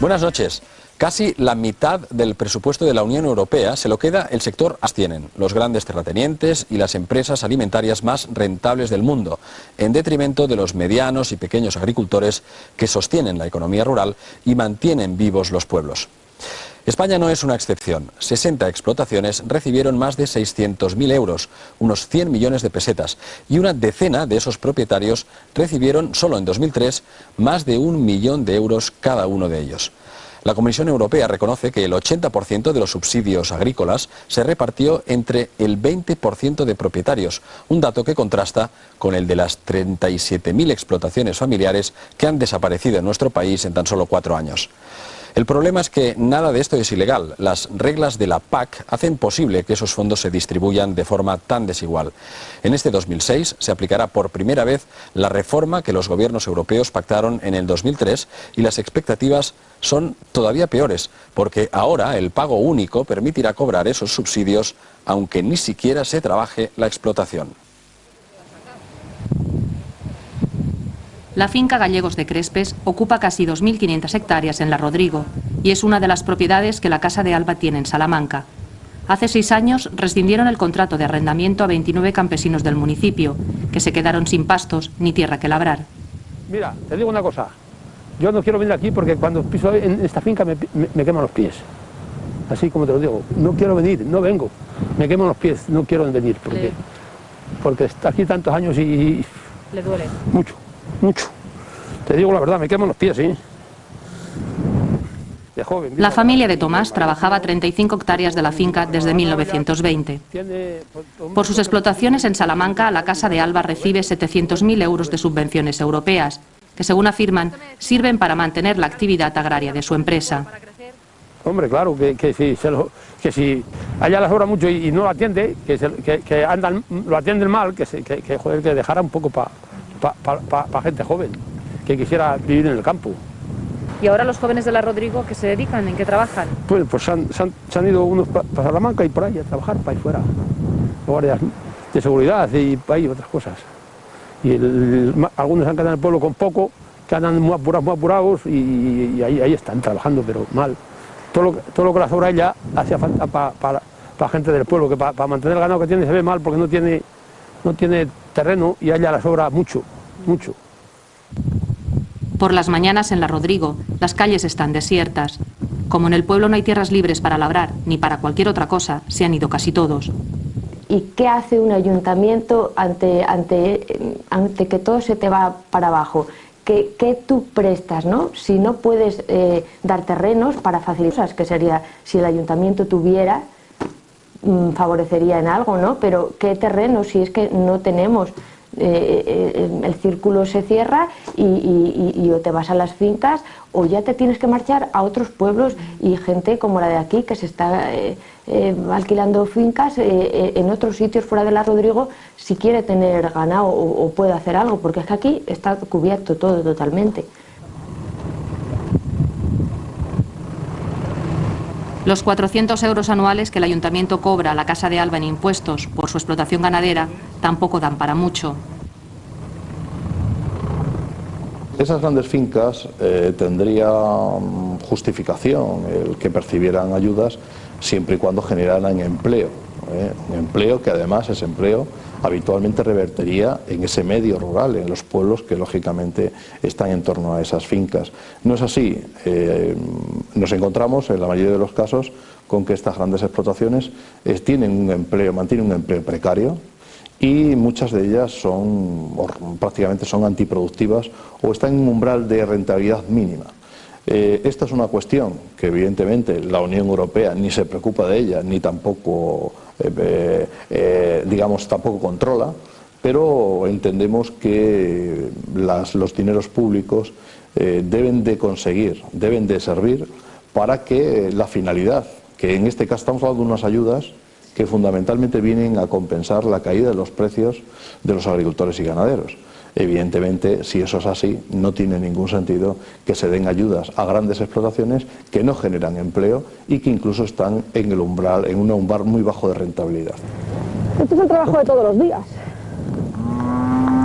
Buenas noches. Casi la mitad del presupuesto de la Unión Europea se lo queda el sector abstienen, los grandes terratenientes y las empresas alimentarias más rentables del mundo, en detrimento de los medianos y pequeños agricultores que sostienen la economía rural y mantienen vivos los pueblos. España no es una excepción. 60 explotaciones recibieron más de 600.000 euros, unos 100 millones de pesetas, y una decena de esos propietarios recibieron solo en 2003 más de un millón de euros cada uno de ellos. La Comisión Europea reconoce que el 80% de los subsidios agrícolas se repartió entre el 20% de propietarios, un dato que contrasta con el de las 37.000 explotaciones familiares que han desaparecido en nuestro país en tan solo cuatro años. El problema es que nada de esto es ilegal. Las reglas de la PAC hacen posible que esos fondos se distribuyan de forma tan desigual. En este 2006 se aplicará por primera vez la reforma que los gobiernos europeos pactaron en el 2003 y las expectativas son todavía peores, porque ahora el pago único permitirá cobrar esos subsidios aunque ni siquiera se trabaje la explotación. La finca Gallegos de Crespes ocupa casi 2.500 hectáreas en La Rodrigo y es una de las propiedades que la Casa de Alba tiene en Salamanca. Hace seis años rescindieron el contrato de arrendamiento a 29 campesinos del municipio, que se quedaron sin pastos ni tierra que labrar. Mira, te digo una cosa, yo no quiero venir aquí porque cuando piso en esta finca me, queman los pies. Así como te lo digo, no quiero venir, no vengo, me queman los pies, no quiero venir porque, porque está aquí tantos años y... ¿Le duele? Mucho mucho. Te digo la verdad, me queman los pies, ¿sí? De joven, la familia de Tomás trabajaba 35 hectáreas de la finca desde 1920. Por sus explotaciones en Salamanca, la Casa de Alba recibe 700.000 euros de subvenciones europeas, que según afirman, sirven para mantener la actividad agraria de su empresa. Hombre, claro, que, que, si, se lo, que si allá las sobra mucho y, no lo atiende, que, que, andan, lo atienden mal, que, se, que, joder, que dejara un poco para para gente joven que quisiera vivir en el campo. ¿Y ahora los jóvenes de la Rodrigo qué se dedican? ¿En qué trabajan? Pues, pues se, han, ido unos para Salamanca y por ahí a trabajar, para ahí fuera. Guardias de seguridad y para ahí otras cosas. Y algunos han quedado en el pueblo con poco, que andan muy apurados, muy apurados y, ahí, ahí, están trabajando, pero mal. Todo lo, todo lo que la sobra ella hacía falta para la gente del pueblo, que para mantener el ganado que tiene se ve mal porque no tiene no tiene terreno y allá la sobra mucho, mucho. Por las mañanas en La Rodrigo, las calles están desiertas. Como en el pueblo no hay tierras libres para labrar, ni para cualquier otra cosa, se han ido casi todos. ¿Y qué hace un ayuntamiento ante, ante, ante que todo se te va para abajo? ¿Qué, qué tú prestas, no? Si no puedes eh, dar terrenos para facilitar, que sería si el ayuntamiento tuviera favorecería en algo, ¿no? Pero ¿qué terreno si es que no tenemos? Eh, eh, el círculo se cierra y, o te vas a las fincas o ya te tienes que marchar a otros pueblos y gente como la de aquí que se está eh, alquilando fincas en otros sitios fuera de la Rodrigo si quiere tener ganado o, o puede hacer algo porque es que aquí está cubierto todo totalmente. Los 400 euros anuales que el ayuntamiento cobra a la Casa de Alba en impuestos por su explotación ganadera tampoco dan para mucho. Esas grandes fincas eh, tendrían justificación el que percibieran ayudas siempre y cuando generaran empleo. ¿eh? empleo que además es empleo habitualmente revertiría en ese medio rural, en los pueblos que lógicamente están en torno a esas fincas. No es así, eh, nos encontramos en la mayoría de los casos con que estas grandes explotaciones eh, tienen un empleo, mantienen un empleo precario y muchas de ellas son prácticamente son antiproductivas o están en un umbral de rentabilidad mínima. Eh, esta es una cuestión que evidentemente la Unión Europea ni se preocupa de ella, ni tampoco, digamos, tampoco controla, pero entendemos que los dineros públicos deben de conseguir, deben de servir para que la finalidad, que en este caso estamos hablando de unas ayudas que fundamentalmente vienen a compensar la caída de los precios de los agricultores y ganaderos evidentemente, si eso es así, no tiene ningún sentido que se den ayudas a grandes explotaciones que no generan empleo y que incluso están en el umbral, en un umbral muy bajo de rentabilidad. Este es el trabajo de todos los días.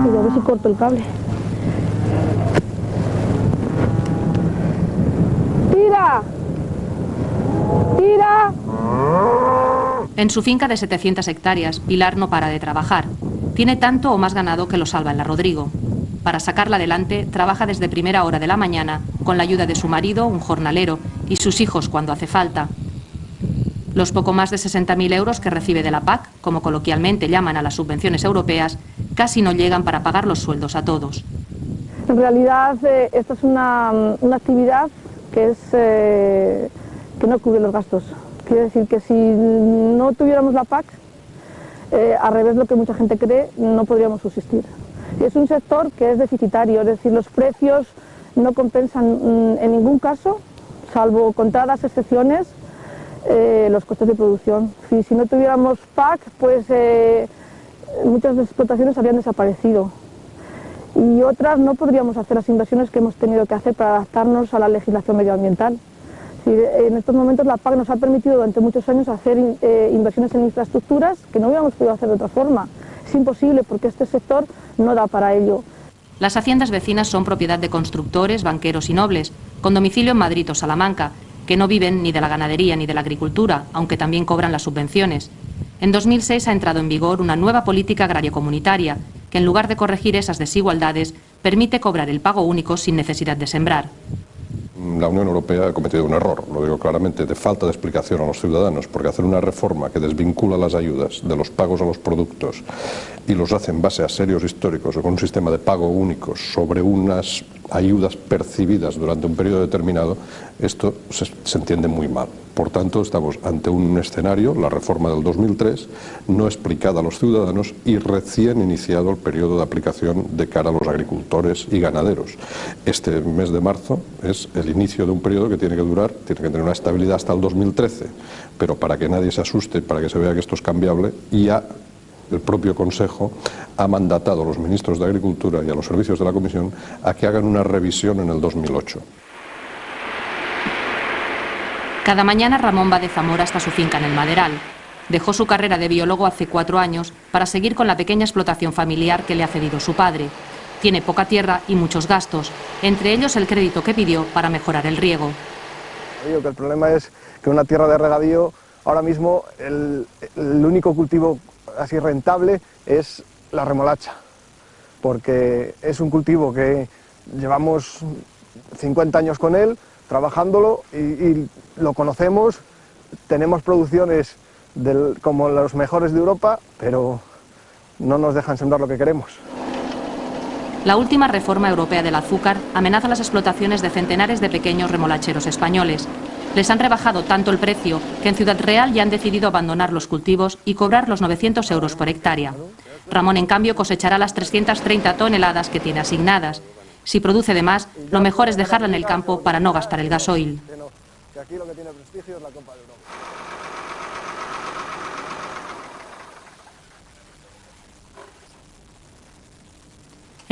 Pero a ver si corto el cable. ¡Tira! ¡Tira! En su finca de 700 hectáreas, Pilar no para de trabajar. Tiene tanto o más ganado que lo salva en la Rodrigo. Para sacarla adelante, trabaja desde primera hora de la mañana, con la ayuda de su marido, un jornalero, y sus hijos cuando hace falta. Los poco más de 60.000 euros que recibe de la PAC, como coloquialmente llaman a las subvenciones europeas, casi no llegan para pagar los sueldos a todos. En realidad, eh, esta es una, una, actividad que, es, eh, que no cubre los gastos. Quiere decir que si no tuviéramos la PAC, eh, al revés de lo que mucha gente cree, no podríamos subsistir. Es un sector que es deficitario, es decir, los precios no compensan mm, en ningún caso, salvo contadas excepciones, eh, los costes de producción. Si, no tuviéramos PAC, pues eh, muchas explotaciones habrían desaparecido y otras no podríamos hacer las inversiones que hemos tenido que hacer para adaptarnos a la legislación medioambiental. En estos momentos la PAC nos ha permitido durante muchos años hacer eh, inversiones en infraestructuras que no hubiéramos podido hacer de otra forma. Es imposible porque este sector no da para ello. Las haciendas vecinas son propiedad de constructores, banqueros y nobles, con domicilio en Madrid o Salamanca, que no viven ni de la ganadería ni de la agricultura, aunque también cobran las subvenciones. En 2006 ha entrado en vigor una nueva política agraria comunitaria, que en lugar de corregir esas desigualdades, permite cobrar el pago único sin necesidad de sembrar la Unión Europea ha cometido un error, lo digo claramente, de falta de explicación a los ciudadanos, porque hacer una reforma que desvincula las ayudas de los pagos a los productos y los hace en base a serios históricos o con un sistema de pago único sobre unas ayudas percibidas durante un periodo determinado, esto se, entiende muy mal. Por tanto, estamos ante un escenario, la reforma del 2003, no explicada a los ciudadanos y recién iniciado el periodo de aplicación de cara a los agricultores y ganaderos. Este mes de marzo es el inicio de un periodo que tiene que durar, tiene que tener una estabilidad hasta el 2013, pero para que nadie se asuste, para que se vea que esto es cambiable, ya el propio Consejo ha mandatado a los ministros de Agricultura y a los servicios de la Comisión a que hagan una revisión en el 2008. Cada mañana Ramón va de Zamora hasta su finca en el Maderal. Dejó su carrera de biólogo hace cuatro años para seguir con la pequeña explotación familiar que le ha cedido su padre. Tiene poca tierra y muchos gastos, entre ellos el crédito que pidió para mejorar el riego. Que el problema es que una tierra de regadío, ahora mismo el, el único cultivo así rentable es la remolacha, porque es un cultivo que llevamos 50 años con él, trabajándolo y, lo conocemos, tenemos producciones como los mejores de Europa, pero no nos dejan sembrar lo que queremos. La última reforma europea del azúcar amenaza las explotaciones de centenares de pequeños remolacheros españoles. Les han rebajado tanto el precio que en Ciudad Real ya han decidido abandonar los cultivos y cobrar los 900 euros por hectárea. Ramón, en cambio, cosechará las 330 toneladas que tiene asignadas si produce de más, lo mejor es dejarla en el campo para no gastar el gasoil.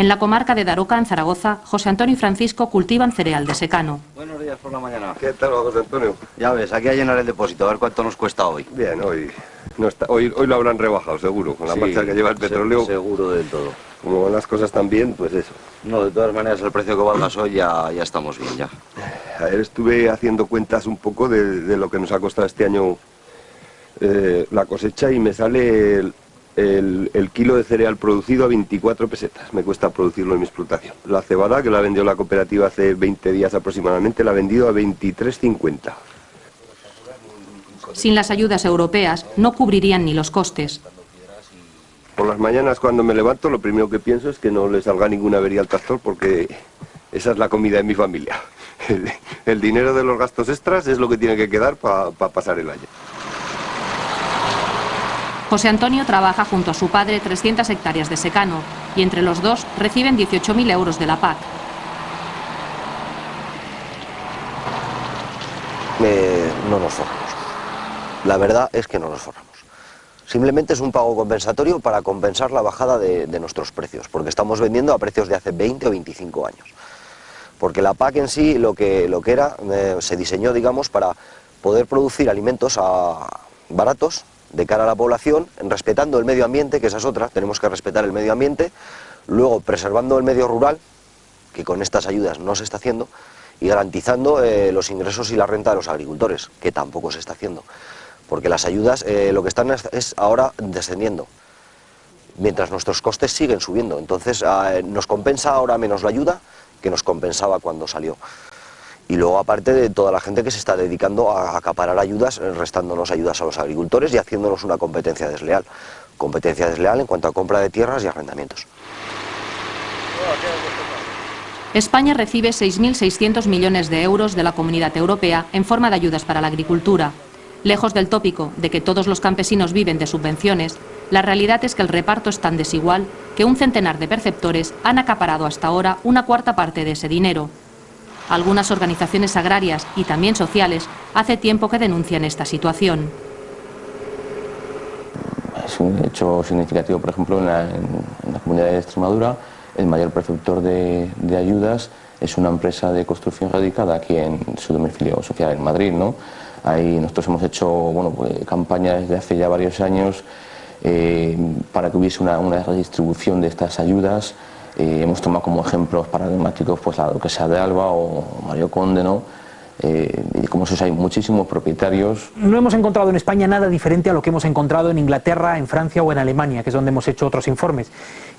En la comarca de Daroca, en Zaragoza, José Antonio y Francisco cultivan cereal de secano. Buenos días por la mañana. ¿Qué tal, José Antonio? Ya ves, aquí a llenar el depósito, a ver cuánto nos cuesta hoy. Bien, hoy no está, hoy, hoy lo habrán rebajado, seguro, con la marcha que lleva el petróleo. Seguro del todo. Como van las cosas tan bien, pues eso. No, de todas maneras, el precio que valgas hoy ya, ya estamos bien, ya. Ayer estuve haciendo cuentas un poco de, lo que nos ha costado este año eh, la cosecha y me sale el, el, kilo de cereal producido a 24 pesetas. Me cuesta producirlo en mi explotación. La cebada, que la vendió la cooperativa hace 20 días aproximadamente, la ha vendido a 23,50. Sin las ayudas europeas no cubrirían ni los costes. Por las mañanas cuando me levanto lo primero que pienso es que no le salga ninguna avería al tractor porque esa es la comida de mi familia. El, dinero de los gastos extras es lo que tiene que quedar para pasar el año. José Antonio trabaja junto a su padre 300 hectáreas de secano y entre los dos reciben 18.000 euros de la PAC. no nos forramos. La verdad es que no nos forramos. Simplemente es un pago compensatorio para compensar la bajada de, nuestros precios, porque estamos vendiendo a precios de hace 20 o 25 años. Porque la PAC en sí lo que, lo que era, eh, se diseñó, digamos, para poder producir alimentos a, baratos de cara a la población, respetando el medio ambiente, que esa es otra, tenemos que respetar el medio ambiente, luego preservando el medio rural, que con estas ayudas no se está haciendo, y garantizando eh, los ingresos y la renta de los agricultores, que tampoco se está haciendo. porque las ayudas eh, lo que están es, ahora descendiendo, mientras nuestros costes siguen subiendo. Entonces ah, nos compensa ahora menos la ayuda que nos compensaba cuando salió. Y luego aparte de toda la gente que se está dedicando a acaparar ayudas, eh, restándonos ayudas a los agricultores y haciéndonos una competencia desleal. Competencia desleal en cuanto a compra de tierras y arrendamientos. España recibe 6.600 millones de euros de la Comunidad Europea en forma de ayudas para la agricultura. Lejos del tópico de que todos los campesinos viven de subvenciones, la realidad es que el reparto es tan desigual que un centenar de perceptores han acaparado hasta ahora una cuarta parte de ese dinero. Algunas organizaciones agrarias y también sociales hace tiempo que denuncian esta situación. Es un hecho significativo, por ejemplo, en la comunidad de Extremadura, el mayor preceptor de, ayudas es una empresa de construcción radicada aquí en su domicilio social en Madrid. ¿no? Ahí nosotros hemos hecho bueno, pues, campañas desde hace ya varios años eh, para que hubiese una, redistribución de estas ayudas. Hemos tomado como ejemplos paradigmáticos pues, la duquesa de Alba o Mario Conde, ¿no? Eh, y como eso hay muchísimos propietarios. No hemos encontrado en España nada diferente a lo que hemos encontrado en Inglaterra, en Francia o en Alemania, que es donde hemos hecho otros informes.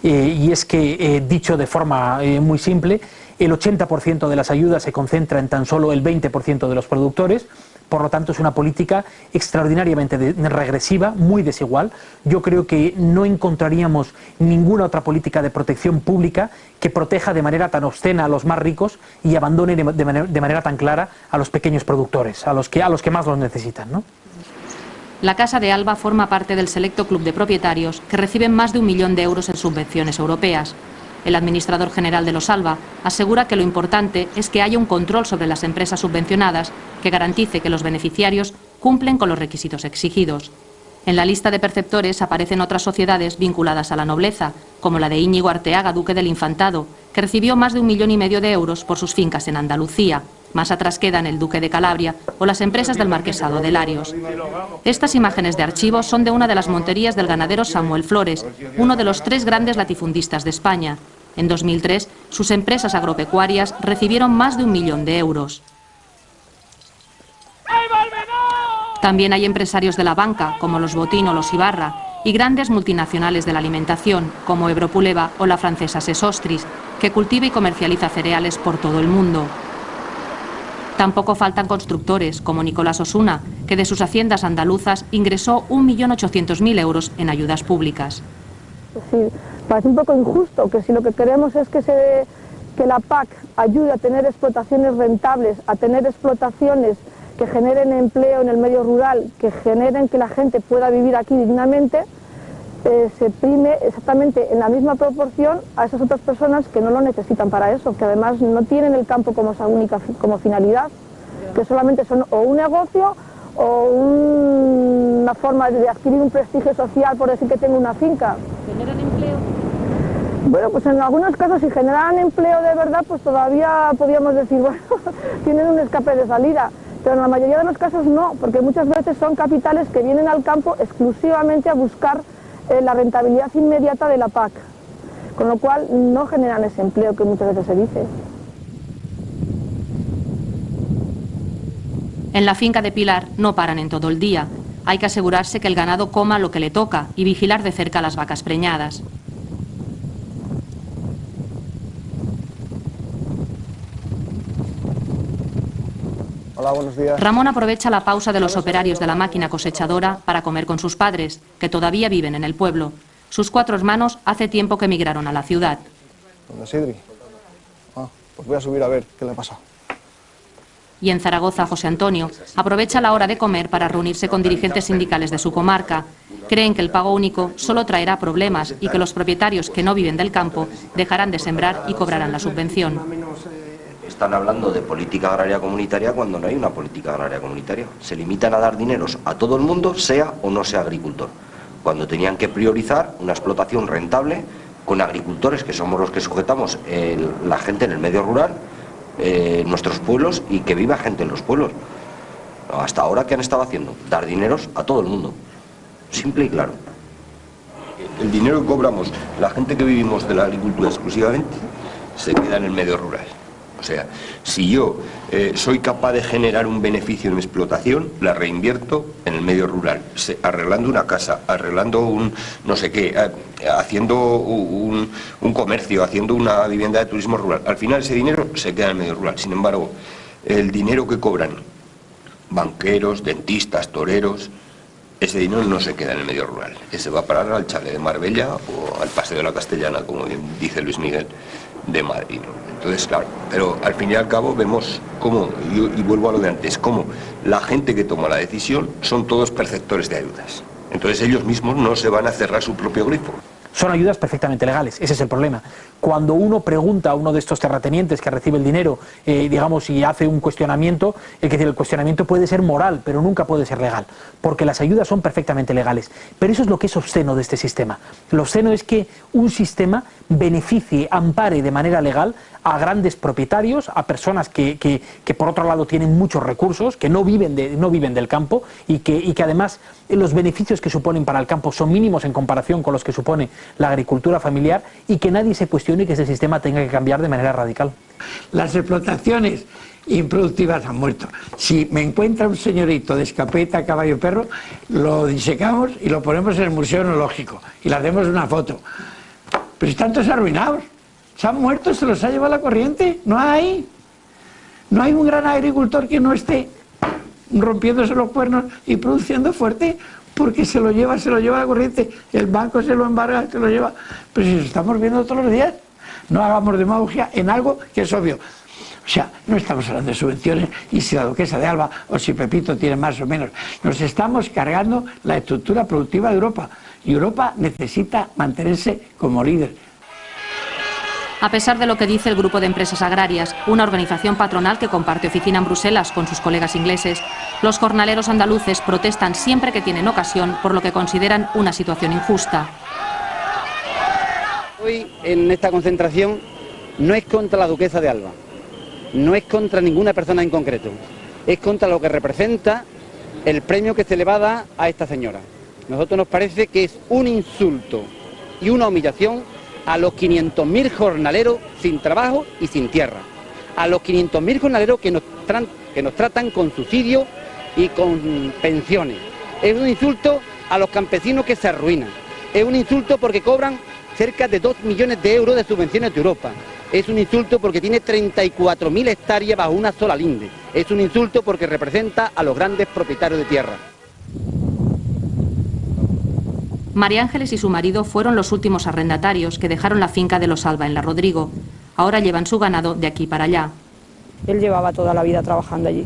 Eh, y es que, eh, dicho de forma muy simple, el 80% de las ayudas se concentra en tan solo el 20% de los productores, por lo tanto es una política extraordinariamente regresiva, muy desigual. Yo creo que no encontraríamos ninguna otra política de protección pública que proteja de manera tan obscena a los más ricos y abandone de, manera, tan clara a los pequeños productores, a los que, a los que más los necesitan. La Casa de Alba forma parte del selecto club de propietarios que reciben más de un millón de euros en subvenciones europeas. El administrador general de los Alba asegura que lo importante es que haya un control sobre las empresas subvencionadas que garantice que los beneficiarios cumplen con los requisitos exigidos. En la lista de perceptores aparecen otras sociedades vinculadas a la nobleza, como la de Íñigo Arteaga, duque del Infantado, que recibió más de un millón y medio de euros por sus fincas en Andalucía. Más atrás quedan el duque de Calabria o las empresas del marquesado de Larios. Estas imágenes de archivo son de una de las monterías del ganadero Samuel Flores, uno de los tres grandes latifundistas de España. En 2003, sus empresas agropecuarias recibieron más de un millón de euros. También hay empresarios de la banca, como los Botín o los Ibarra, y grandes multinacionales de la alimentación, como Ebropuleva o la francesa Sesostris, que cultiva y comercializa cereales por todo el mundo. Tampoco faltan constructores, como Nicolás Osuna, que de sus haciendas andaluzas ingresó 1.800.000 euros en ayudas públicas. Sí, parece un poco injusto que si lo que queremos es que, se, que la PAC ayude a tener explotaciones rentables, a tener explotaciones que generen empleo en el medio rural, que generen que la gente pueda vivir aquí dignamente, eh, se prime exactamente en la misma proporción a esas otras personas que no lo necesitan para eso, que además no tienen el campo como esa única como finalidad, que solamente son o un negocio o una forma de adquirir un prestigio social por decir que tengo una finca. ¿Generan empleo? Bueno, pues en algunos casos si generan empleo de verdad, pues todavía podríamos decir, bueno, tienen un escape de salida. Pero en la mayoría de los casos no, porque muchas veces son capitales que vienen al campo exclusivamente a buscar la rentabilidad inmediata de la PAC, con lo cual no generan ese empleo que muchas veces se dice. En la finca de Pilar no paran en todo el día. Hay que asegurarse que el ganado coma lo que le toca y vigilar de cerca las vacas preñadas. Ramón aprovecha la pausa de los operarios de la máquina cosechadora para comer con sus padres, que todavía viven en el pueblo. Sus cuatro hermanos hace tiempo que emigraron a la ciudad. ¿Dónde Sidri? Ah, pues voy a subir a ver qué le pasa. Y en Zaragoza, José Antonio aprovecha la hora de comer para reunirse con dirigentes sindicales de su comarca. Creen que el pago único solo traerá problemas y que los propietarios que no viven del campo dejarán de sembrar y cobrarán la subvención están hablando de política agraria comunitaria cuando no hay una política agraria comunitaria. Se limitan a dar dineros a todo el mundo, sea o no sea agricultor, cuando tenían que priorizar una explotación rentable con agricultores, que somos los que sujetamos la gente en el medio rural, eh, nuestros pueblos y que viva gente en los pueblos. Hasta ahora, ¿qué han estado haciendo? Dar dineros a todo el mundo. Simple y claro. El dinero que cobramos, la gente que vivimos de la agricultura exclusivamente, se queda en el medio rural O sea, si yo eh, soy capaz de generar un beneficio en mi explotación, la reinvierto en el medio rural, arreglando una casa, arreglando un no sé qué, eh, haciendo un, un comercio, haciendo una vivienda de turismo rural. Al final ese dinero se queda en el medio rural. Sin embargo, el dinero que cobran banqueros, dentistas, toreros, ese dinero no se queda en el medio rural, ese va a parar al chale de Marbella o al Paseo de la Castellana, como bien dice Luis Miguel, de Madrid. Entonces, claro, pero al fin y al cabo vemos cómo, y, y vuelvo a lo de antes, cómo la gente que toma la decisión son todos perceptores de ayudas. Entonces ellos mismos no se van a cerrar su propio grifo. Son ayudas perfectamente legales, ese es el problema. Cuando uno pregunta a uno de estos terratenientes que recibe el dinero, eh, digamos, y hace un cuestionamiento, el que el cuestionamiento puede ser moral, pero nunca puede ser legal, porque las ayudas son perfectamente legales. Pero eso es lo que es obsceno de este sistema. Lo obsceno es que un sistema beneficie, ampare de manera legal a grandes propietarios, a personas que, que, por otro lado tienen muchos recursos, que no viven, de, no viven del campo y que, y que además los beneficios que suponen para el campo son mínimos en comparación con los que supone la agricultura familiar y que nadie se cuestione que ese sistema tenga que cambiar de manera radical. Las explotaciones improductivas han muerto. Si me encuentra un señorito de escapeta, caballo, perro, lo disecamos y lo ponemos en el Museo Enológico y le hacemos una foto. Pero están todos arruinados. Se han muerto, se los ha llevado la corriente. No hay. No hay un gran agricultor que no esté rompiéndose los cuernos y produciendo fuerte porque se lo lleva, se lo lleva la corriente, el banco se lo embarga, se lo lleva. Pero si lo estamos viendo todos los días, no hagamos demagogia en algo que es obvio. O sea, no estamos hablando de subvenciones y si la duquesa de Alba o si Pepito tiene más o menos. Nos estamos cargando la estructura productiva de Europa y Europa necesita mantenerse como líder. A pesar de lo que dice el Grupo de Empresas Agrarias, una organización patronal que comparte oficina en Bruselas con sus colegas ingleses, los jornaleros andaluces protestan siempre que tienen ocasión por lo que consideran una situación injusta. Hoy en esta concentración no es contra la duquesa de Alba, no es contra ninguna persona en concreto, es contra lo que representa el premio que se le va a dar a esta señora. Nosotros nos parece que es un insulto y una humillación a los 500.000 jornaleros sin trabajo y sin tierra, a los 500.000 jornaleros que nos, que nos tratan con subsidios y con pensiones. Es un insulto a los campesinos que se arruinan. Es un insulto porque cobran cerca de 2 millones de euros de subvenciones de Europa. Es un insulto porque tiene 34.000 hectáreas bajo una sola linde. Es un insulto porque representa a los grandes propietarios de tierra. María Ángeles y su marido fueron los últimos arrendatarios que dejaron la finca de los Alba en la Rodrigo. Ahora llevan su ganado de aquí para allá. Él llevaba toda la vida trabajando allí.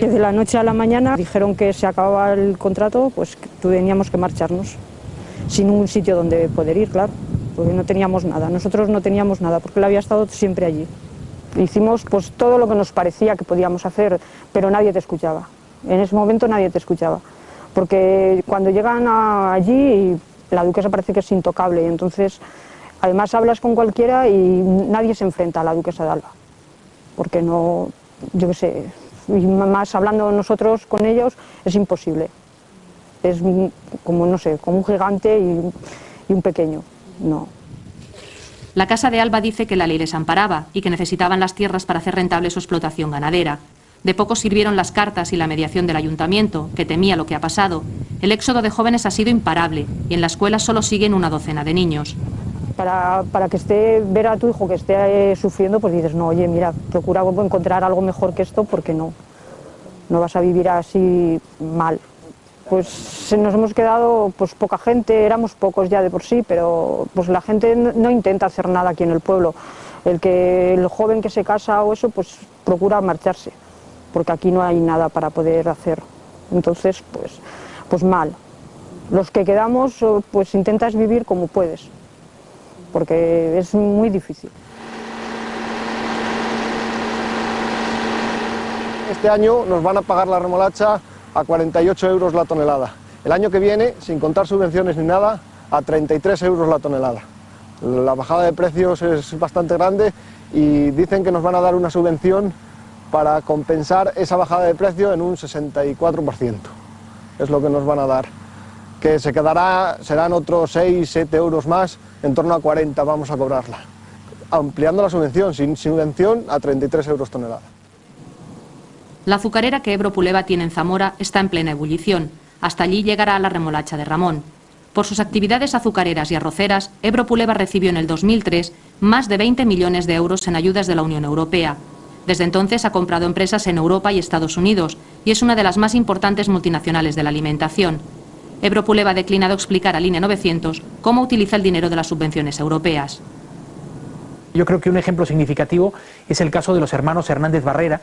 Desde la noche a la mañana dijeron que se acababa el contrato, pues teníamos que marcharnos, sin un sitio donde poder ir, claro, porque no teníamos nada. Nosotros no teníamos nada, porque él había estado siempre allí. Hicimos pues todo lo que nos parecía que podíamos hacer, pero nadie te escuchaba. En ese momento nadie te escuchaba porque cuando llegan allí la duquesa parece que es intocable y entonces además hablas con cualquiera y nadie se enfrenta a la duquesa de Alba, porque no, yo qué sé, y más hablando nosotros con ellos es imposible, es como, no sé, como un gigante y, y un pequeño, no. La Casa de Alba dice que la ley les amparaba y que necesitaban las tierras para hacer rentable su explotación ganadera. De poco sirvieron las cartas y la mediación del ayuntamiento, que temía lo que ha pasado. El éxodo de jóvenes ha sido imparable y en la escuela solo siguen una docena de niños. Para, para que esté, ver a tu hijo que esté eh, sufriendo, pues dices, no, oye, mira, procura encontrar algo mejor que esto porque no, no vas a vivir así mal. Pues nos hemos quedado pues poca gente, éramos pocos ya de por sí, pero pues la gente no intenta hacer nada aquí en el pueblo. El que el joven que se casa o eso, pues procura marcharse porque aquí no hay nada para poder hacer. Entonces, pues, pues mal. Los que quedamos, pues intentas vivir como puedes, porque es muy difícil. Este año nos van a pagar la remolacha a 48 euros la tonelada. El año que viene, sin contar subvenciones ni nada, a 33 euros la tonelada. La bajada de precios es bastante grande y dicen que nos van a dar una subvención para compensar esa bajada de precio en un 64%. Es lo que nos van a dar. Que se quedará, serán otros 6, 7 euros más, en torno a 40 vamos a cobrarla. ampliando la subvención, sin subvención a 33 euros tonelada. La azucarera que Ebro Puleva tiene en Zamora está en plena ebullición. Hasta allí llegará la remolacha de Ramón. Por sus actividades azucareras y arroceras, Ebro Puleva recibió en el 2003 más de 20 millones de euros en ayudas de la Unión Europea. Desde entonces ha comprado empresas en Europa y Estados Unidos y es una de las más importantes multinacionales de la alimentación. Ebro Puleva ha declinado explicar a Línea 900 cómo utiliza el dinero de las subvenciones europeas. Yo creo que un ejemplo significativo es el caso de los hermanos Hernández Barrera,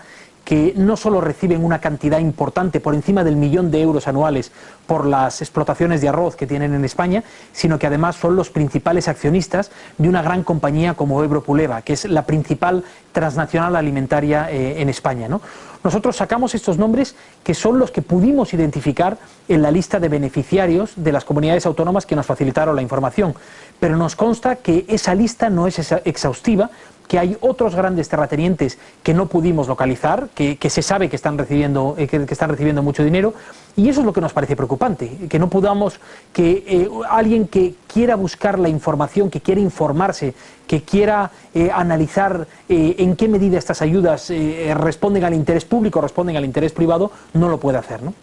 que no solo reciben una cantidad importante por encima del millón de euros anuales por las explotaciones de arroz que tienen en España, sino que además son los principales accionistas de una gran compañía como Ebro Puleva, que es la principal transnacional alimentaria eh, en España. ¿no? Nosotros sacamos estos nombres que son los que pudimos identificar en la lista de beneficiarios de las comunidades autónomas que nos facilitaron la información, pero nos consta que esa lista no es exhaustiva que hay otros grandes terratenientes que no pudimos localizar, que, se sabe que están, recibiendo, eh, que, están recibiendo mucho dinero, y eso es lo que nos parece preocupante, que no podamos, que eh, alguien que quiera buscar la información, que quiera informarse, que quiera eh, analizar en qué medida estas ayudas responden al interés público, responden al interés privado, no lo puede hacer. ¿no?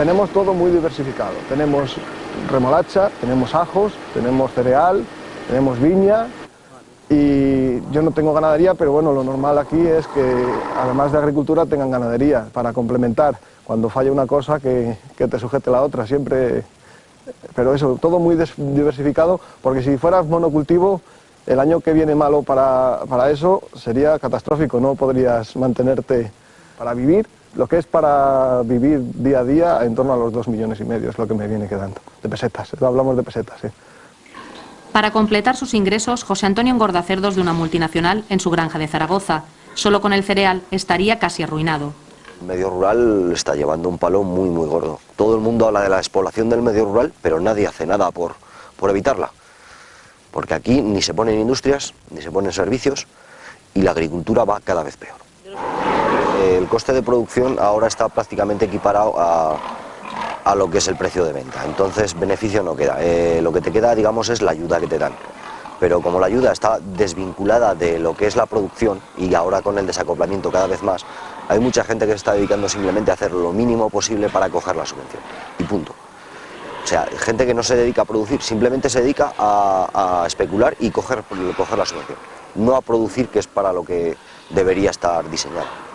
Tenemos todo muy diversificado. Tenemos remolacha, tenemos ajos, tenemos cereal, tenemos viña y yo no tengo ganadería, pero bueno, lo normal aquí es que además de agricultura tengan ganadería para complementar. Cuando falla una cosa que, te sujete la otra, siempre... Pero eso, todo muy diversificado, porque si fueras monocultivo, el año que viene malo para, para eso sería catastrófico, no podrías mantenerte para vivir lo que es para vivir día a día en torno a los dos millones y medio es lo que me viene quedando, de pesetas, hablamos de pesetas. Para completar sus ingresos, José Antonio engorda cerdos de una multinacional en su granja de Zaragoza. Solo con el cereal estaría casi arruinado. El medio rural está llevando un palo muy muy gordo. Todo el mundo habla de la despoblación del medio rural, pero nadie hace nada por, por evitarla. Porque aquí ni se ponen industrias, ni se ponen servicios, y la agricultura va cada vez peor el coste de producción ahora está prácticamente equiparado a, lo que es el precio de venta. Entonces, beneficio no queda. Eh, lo que te queda, digamos, es la ayuda que te dan. Pero como la ayuda está desvinculada de lo que es la producción y ahora con el desacoplamiento cada vez más, hay mucha gente que se está dedicando simplemente a hacer lo mínimo posible para coger la subvención. Y punto. O sea, gente que no se dedica a producir, simplemente se dedica a, especular y coger, coger la subvención. No a producir, que es para lo que debería estar diseñado.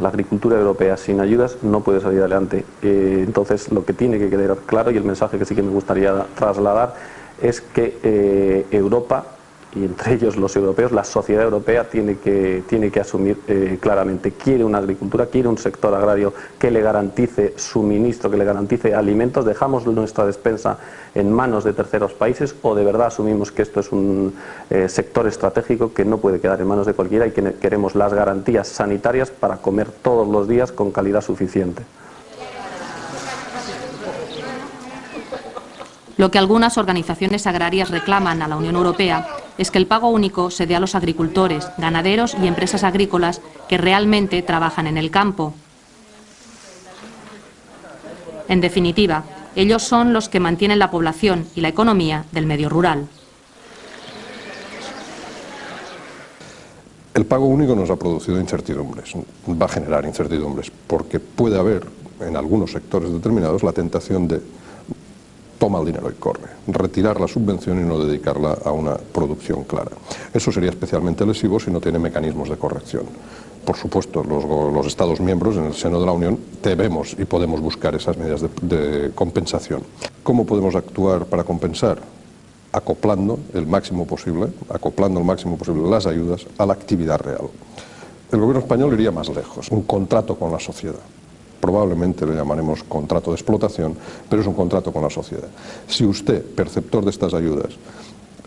La agricultura europea sin ayudas no puede salir adelante. Eh, entonces, lo que tiene que quedar claro y el mensaje que sí que me gustaría trasladar es que eh, Europa y entre ellos los europeos, la sociedad europea tiene que, tiene que asumir eh, claramente, quiere una agricultura, quiere un sector agrario que le garantice suministro, que le garantice alimentos, dejamos nuestra despensa en manos de terceros países o de verdad asumimos que esto es un eh, sector estratégico que no puede quedar en manos de cualquiera y que queremos las garantías sanitarias para comer todos los días con calidad suficiente. Lo que algunas organizaciones agrarias reclaman a la Unión Europea es que el pago único se dé a los agricultores, ganaderos y empresas agrícolas que realmente trabajan en el campo. En definitiva, ellos son los que mantienen la población y la economía del medio rural. El pago único nos ha producido incertidumbres, va a generar incertidumbres, porque puede haber en algunos sectores determinados la tentación de toma el dinero y corre. Retirar la subvención y no dedicarla a una producción clara. Eso sería especialmente lesivo si no tiene mecanismos de corrección. Por supuesto, los, Estados miembros en el seno de la Unión debemos y podemos buscar esas medidas de, de compensación. ¿Cómo podemos actuar para compensar? Acoplando el máximo posible, acoplando el máximo posible las ayudas a la actividad real. El gobierno español iría más lejos, un contrato con la sociedad probablemente le llamaremos contrato de explotación, pero es un contrato con la sociedad. Si usted, perceptor de estas ayudas,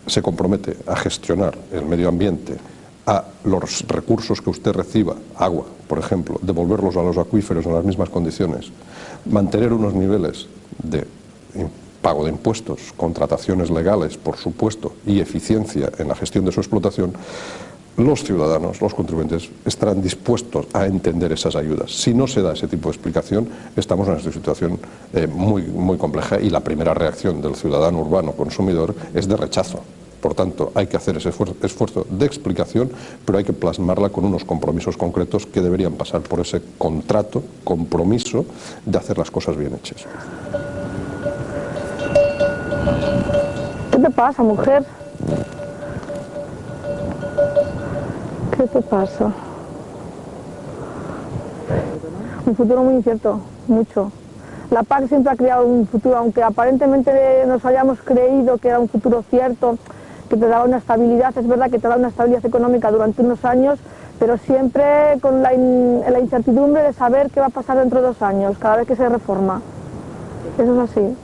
se compromete a gestionar el medio ambiente, a los recursos que usted reciba, agua, por ejemplo, devolverlos a los acuíferos en las mismas condiciones, mantener unos niveles de pago de impuestos, contrataciones legales, por supuesto, y eficiencia en la gestión de su explotación, los ciudadanos, los contribuyentes, estarán dispuestos a entender esas ayudas. Si no se da ese tipo de explicación, estamos en una situación eh, muy, muy compleja y la primera reacción del ciudadano urbano consumidor es de rechazo. Por tanto, hay que hacer ese esfuerzo de explicación, pero hay que plasmarla con unos compromisos concretos que deberían pasar por ese contrato, compromiso de hacer las cosas bien hechas. ¿Qué te pasa, mujer? ¿Qué te pasa? Un futuro muy incierto, mucho. La PAC siempre ha creado un futuro, aunque aparentemente nos hayamos creído que era un futuro cierto, que te daba una estabilidad, es verdad que te da una estabilidad económica durante unos años, pero siempre con la, la incertidumbre de saber qué va a pasar dentro de dos años, cada vez que se reforma. Eso es así.